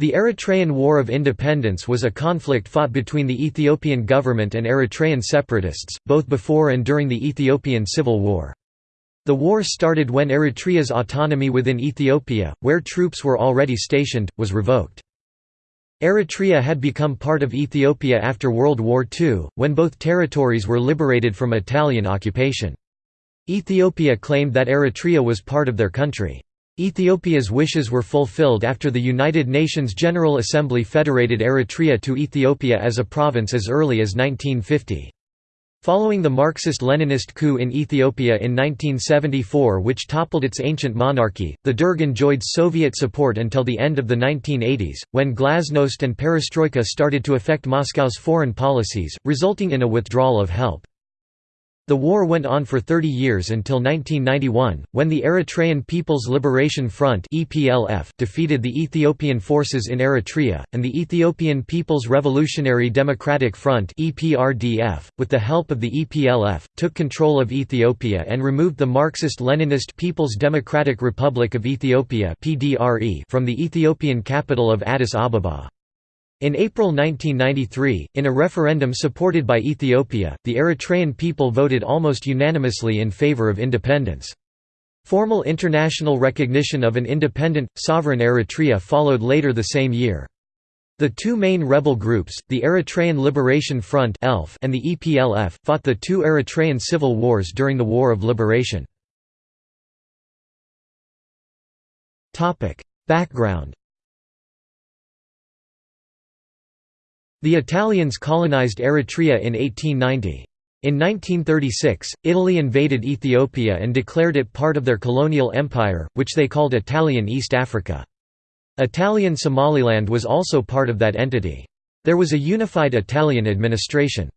The Eritrean War of Independence was a conflict fought between the Ethiopian government and Eritrean separatists, both before and during the Ethiopian Civil War. The war started when Eritrea's autonomy within Ethiopia, where troops were already stationed, was revoked. Eritrea had become part of Ethiopia after World War II, when both territories were liberated from Italian occupation. Ethiopia claimed that Eritrea was part of their country. Ethiopia's wishes were fulfilled after the United Nations General Assembly federated Eritrea to Ethiopia as a province as early as 1950. Following the Marxist-Leninist coup in Ethiopia in 1974 which toppled its ancient monarchy, the Derg enjoyed Soviet support until the end of the 1980s, when glasnost and perestroika started to affect Moscow's foreign policies, resulting in a withdrawal of help. The war went on for 30 years until 1991, when the Eritrean People's Liberation Front defeated the Ethiopian forces in Eritrea, and the Ethiopian People's Revolutionary Democratic Front with the help of the EPLF, took control of Ethiopia and removed the Marxist-Leninist People's Democratic Republic of Ethiopia from the Ethiopian capital of Addis Ababa. In April 1993, in a referendum supported by Ethiopia, the Eritrean people voted almost unanimously in favor of independence. Formal international recognition of an independent, sovereign Eritrea followed later the same year. The two main rebel groups, the Eritrean Liberation Front and the EPLF, fought the two Eritrean civil wars during the War of Liberation. Background The Italians colonized Eritrea in 1890. In 1936, Italy invaded Ethiopia and declared it part of their colonial empire, which they called Italian East Africa. Italian Somaliland was also part of that entity. There was a unified Italian administration.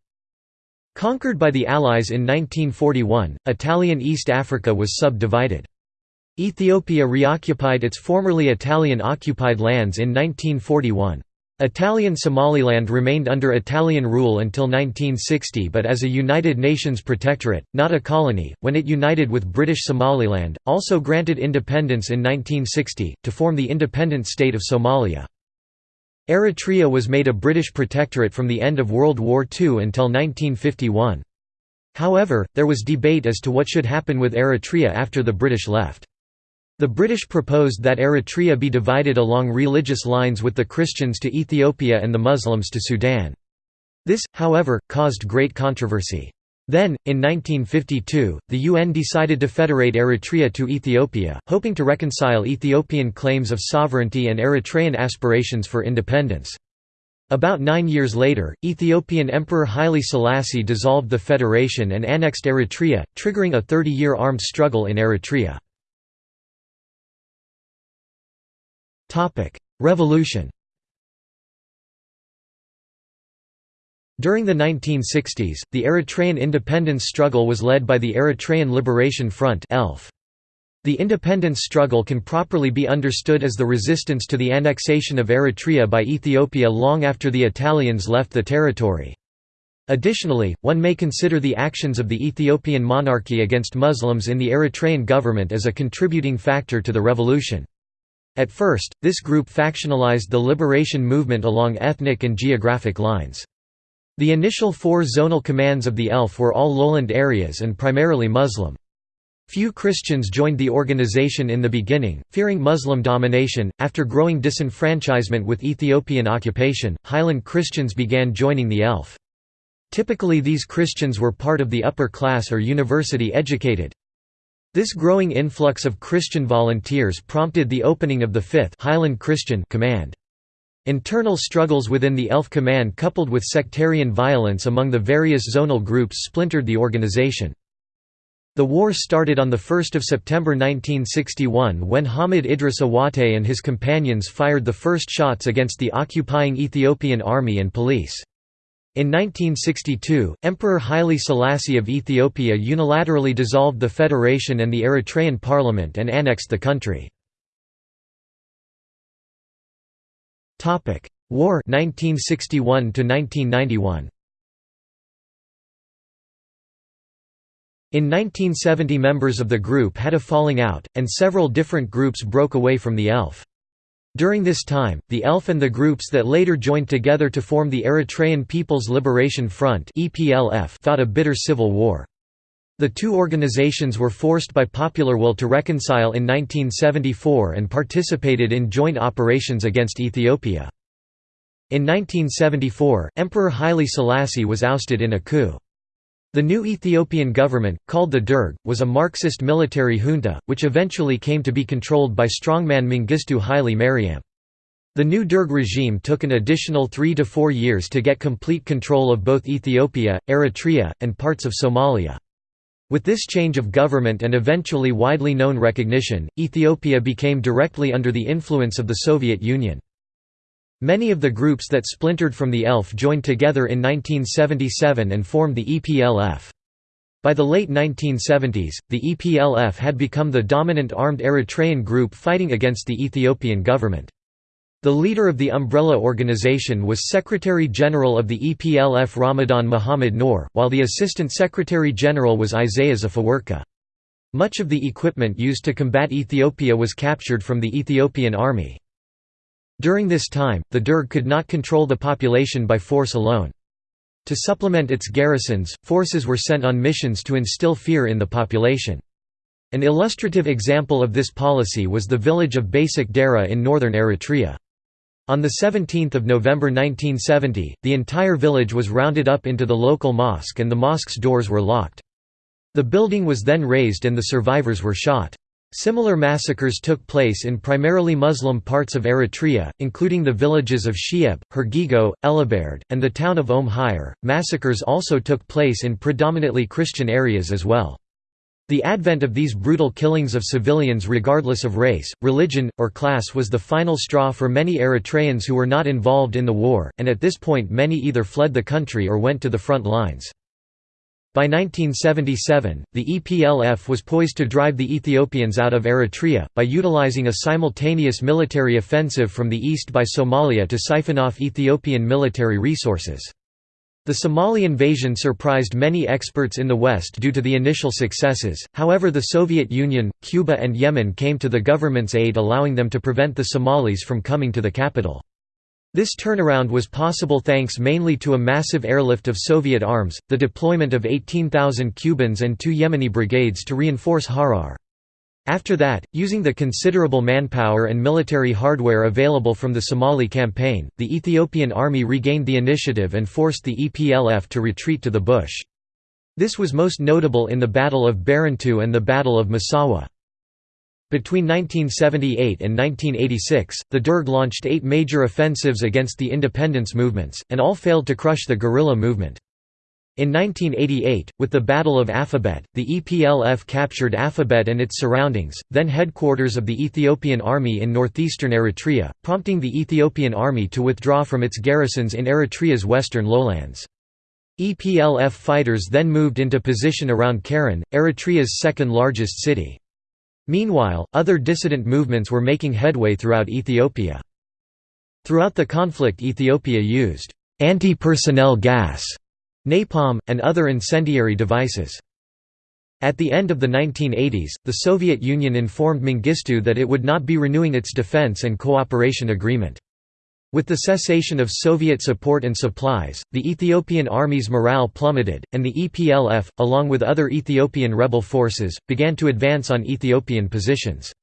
Conquered by the Allies in 1941, Italian East Africa was subdivided. Ethiopia reoccupied its formerly Italian-occupied lands in 1941. Italian Somaliland remained under Italian rule until 1960 but as a United Nations protectorate, not a colony, when it united with British Somaliland, also granted independence in 1960, to form the independent state of Somalia. Eritrea was made a British protectorate from the end of World War II until 1951. However, there was debate as to what should happen with Eritrea after the British left. The British proposed that Eritrea be divided along religious lines with the Christians to Ethiopia and the Muslims to Sudan. This, however, caused great controversy. Then, in 1952, the UN decided to federate Eritrea to Ethiopia, hoping to reconcile Ethiopian claims of sovereignty and Eritrean aspirations for independence. About nine years later, Ethiopian Emperor Haile Selassie dissolved the federation and annexed Eritrea, triggering a 30-year armed struggle in Eritrea. Revolution During the 1960s, the Eritrean independence struggle was led by the Eritrean Liberation Front The independence struggle can properly be understood as the resistance to the annexation of Eritrea by Ethiopia long after the Italians left the territory. Additionally, one may consider the actions of the Ethiopian monarchy against Muslims in the Eritrean government as a contributing factor to the revolution. At first, this group factionalized the liberation movement along ethnic and geographic lines. The initial four zonal commands of the ELF were all lowland areas and primarily Muslim. Few Christians joined the organization in the beginning, fearing Muslim domination. After growing disenfranchisement with Ethiopian occupation, highland Christians began joining the ELF. Typically, these Christians were part of the upper class or university educated. This growing influx of Christian volunteers prompted the opening of the 5th Highland Christian Command. Internal struggles within the ELF Command coupled with sectarian violence among the various zonal groups splintered the organization. The war started on 1 September 1961 when Hamid Idris Awate and his companions fired the first shots against the occupying Ethiopian army and police. In 1962, Emperor Haile Selassie of Ethiopia unilaterally dissolved the federation and the Eritrean parliament and annexed the country. War 1961 1991. In 1970 members of the group had a falling out, and several different groups broke away from the ELF. During this time, the ELF and the groups that later joined together to form the Eritrean People's Liberation Front fought a bitter civil war. The two organizations were forced by popular will to reconcile in 1974 and participated in joint operations against Ethiopia. In 1974, Emperor Haile Selassie was ousted in a coup. The new Ethiopian government, called the Derg, was a Marxist military junta, which eventually came to be controlled by strongman Mengistu Haile Mariam. The new Derg regime took an additional three to four years to get complete control of both Ethiopia, Eritrea, and parts of Somalia. With this change of government and eventually widely known recognition, Ethiopia became directly under the influence of the Soviet Union. Many of the groups that splintered from the ELF joined together in 1977 and formed the EPLF. By the late 1970s, the EPLF had become the dominant armed Eritrean group fighting against the Ethiopian government. The leader of the umbrella organization was Secretary-General of the EPLF Ramadan Muhammad Noor, while the Assistant Secretary-General was Isaias Afewerki. Much of the equipment used to combat Ethiopia was captured from the Ethiopian army. During this time, the Derg could not control the population by force alone. To supplement its garrisons, forces were sent on missions to instill fear in the population. An illustrative example of this policy was the village of Basik Dera in northern Eritrea. On 17 November 1970, the entire village was rounded up into the local mosque and the mosque's doors were locked. The building was then razed and the survivors were shot. Similar massacres took place in primarily Muslim parts of Eritrea, including the villages of She'eb, Hirgigo, Elabared, and the town of Om Hajer. Massacres also took place in predominantly Christian areas as well. The advent of these brutal killings of civilians regardless of race, religion, or class was the final straw for many Eritreans who were not involved in the war, and at this point many either fled the country or went to the front lines. By 1977, the EPLF was poised to drive the Ethiopians out of Eritrea, by utilizing a simultaneous military offensive from the east by Somalia to siphon off Ethiopian military resources. The Somali invasion surprised many experts in the West due to the initial successes, however the Soviet Union, Cuba and Yemen came to the government's aid allowing them to prevent the Somalis from coming to the capital. This turnaround was possible thanks mainly to a massive airlift of Soviet arms, the deployment of 18,000 Cubans and two Yemeni brigades to reinforce Harar. After that, using the considerable manpower and military hardware available from the Somali campaign, the Ethiopian army regained the initiative and forced the EPLF to retreat to the bush. This was most notable in the Battle of Barentu and the Battle of Massawa. Between 1978 and 1986, the Derg launched eight major offensives against the independence movements, and all failed to crush the guerrilla movement. In 1988, with the Battle of Afabet, the EPLF captured Afabet and its surroundings, then headquarters of the Ethiopian Army in northeastern Eritrea, prompting the Ethiopian Army to withdraw from its garrisons in Eritrea's western lowlands. EPLF fighters then moved into position around Keren, Eritrea's second largest city. Meanwhile, other dissident movements were making headway throughout Ethiopia. Throughout the conflict Ethiopia used anti-personnel gas, napalm, and other incendiary devices. At the end of the 1980s, the Soviet Union informed Mengistu that it would not be renewing its defense and cooperation agreement. With the cessation of Soviet support and supplies, the Ethiopian army's morale plummeted, and the EPLF, along with other Ethiopian rebel forces, began to advance on Ethiopian positions.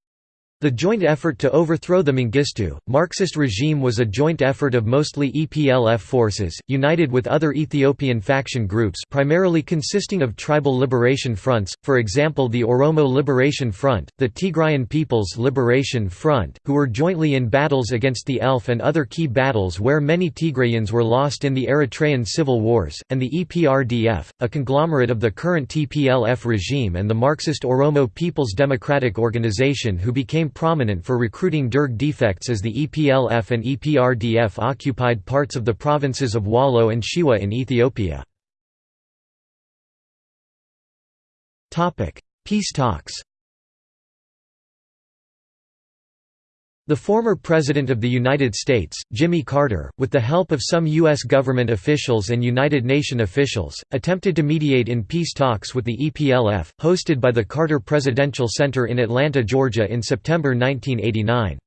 The joint effort to overthrow the Mengistu, Marxist regime was a joint effort of mostly EPLF forces, united with other Ethiopian faction groups primarily consisting of tribal liberation fronts, for example the Oromo Liberation Front, the Tigrayan People's Liberation Front, who were jointly in battles against the ELF and other key battles where many Tigrayans were lost in the Eritrean civil wars, and the EPRDF, a conglomerate of the current TPLF regime and the Marxist Oromo People's Democratic Organization who became prominent for recruiting Derg defects as the EPLF and EPRDF occupied parts of the provinces of Wollo and Shewa in Ethiopia. Peace talks The former President of the United States, Jimmy Carter, with the help of some U.S. government officials and United Nations officials, attempted to mediate in peace talks with the EPLF, hosted by the Carter Presidential Center in Atlanta, Georgia in September 1989.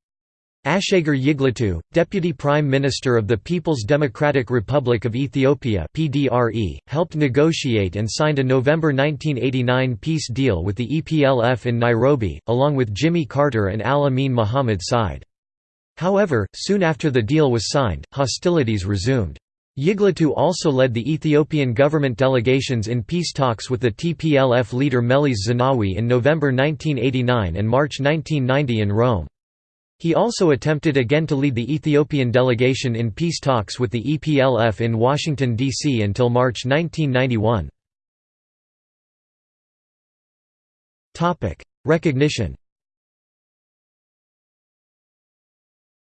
Ashagre Yigletu, Deputy Prime Minister of the People's Democratic Republic of Ethiopia (PDRE), helped negotiate and signed a November 1989 peace deal with the EPLF in Nairobi, along with Jimmy Carter and Al Amin Mohammed Said. However, soon after the deal was signed, hostilities resumed. Yiglatu also led the Ethiopian government delegations in peace talks with the TPLF leader Meles Zenawi in November 1989 and March 1990 in Rome. He also attempted again to lead the Ethiopian delegation in peace talks with the EPLF in Washington, D.C. until March 1991. Recognition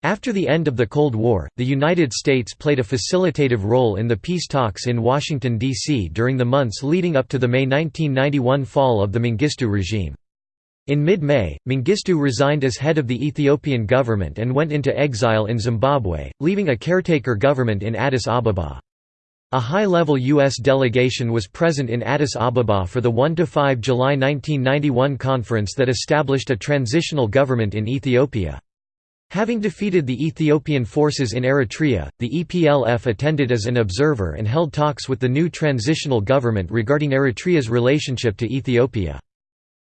After the end of the Cold War, the United States played a facilitative role in the peace talks in Washington, D.C. during the months leading up to the May 1991 fall of the Mengistu regime. In mid-May, Mengistu resigned as head of the Ethiopian government and went into exile in Zimbabwe, leaving a caretaker government in Addis Ababa. A high-level U.S. delegation was present in Addis Ababa for the 1–5 July 1991 conference that established a transitional government in Ethiopia. Having defeated the Ethiopian forces in Eritrea, the EPLF attended as an observer and held talks with the new transitional government regarding Eritrea's relationship to Ethiopia.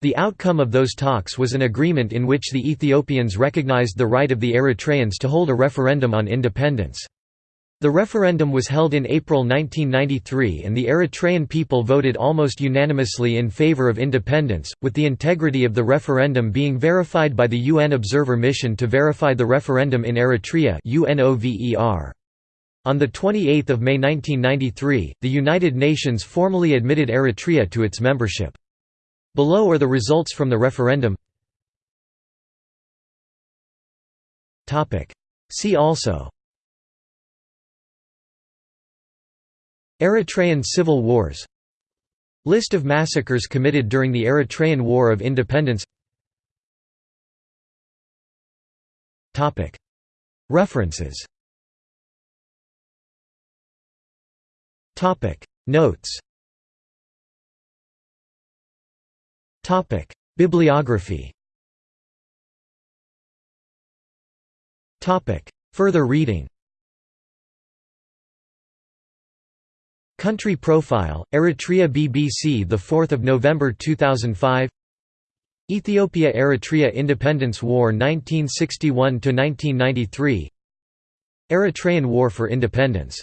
The outcome of those talks was an agreement in which the Ethiopians recognized the right of the Eritreans to hold a referendum on independence. The referendum was held in April 1993 and the Eritrean people voted almost unanimously in favor of independence, with the integrity of the referendum being verified by the UN Observer Mission to verify the referendum in Eritrea On 28 May 1993, the United Nations formally admitted Eritrea to its membership. Below are the results from the referendum. See also. Eritrean civil wars. List of massacres committed during the Eritrean War of Independence. References. Notes Topic: Bibliography. Topic: Further reading. Country profile: Eritrea BBC, the 4th of November 2005. Ethiopia–Eritrea Independence War 1961 to 1993. Eritrean War for Independence